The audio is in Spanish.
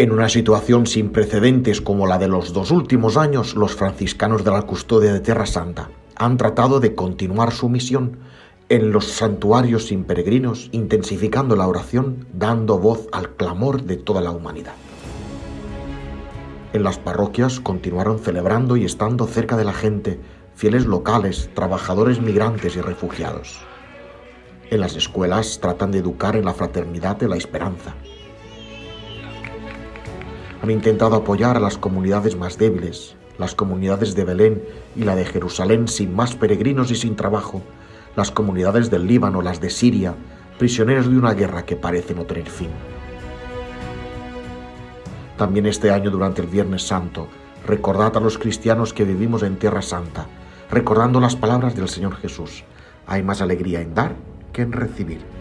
En una situación sin precedentes como la de los dos últimos años, los franciscanos de la custodia de Tierra Santa han tratado de continuar su misión en los santuarios sin peregrinos, intensificando la oración, dando voz al clamor de toda la humanidad. En las parroquias continuaron celebrando y estando cerca de la gente, fieles locales, trabajadores migrantes y refugiados. En las escuelas tratan de educar en la fraternidad de la esperanza, han intentado apoyar a las comunidades más débiles, las comunidades de Belén y la de Jerusalén sin más peregrinos y sin trabajo, las comunidades del Líbano, las de Siria, prisioneros de una guerra que parece no tener fin. También este año durante el Viernes Santo, recordad a los cristianos que vivimos en Tierra Santa, recordando las palabras del Señor Jesús. Hay más alegría en dar que en recibir.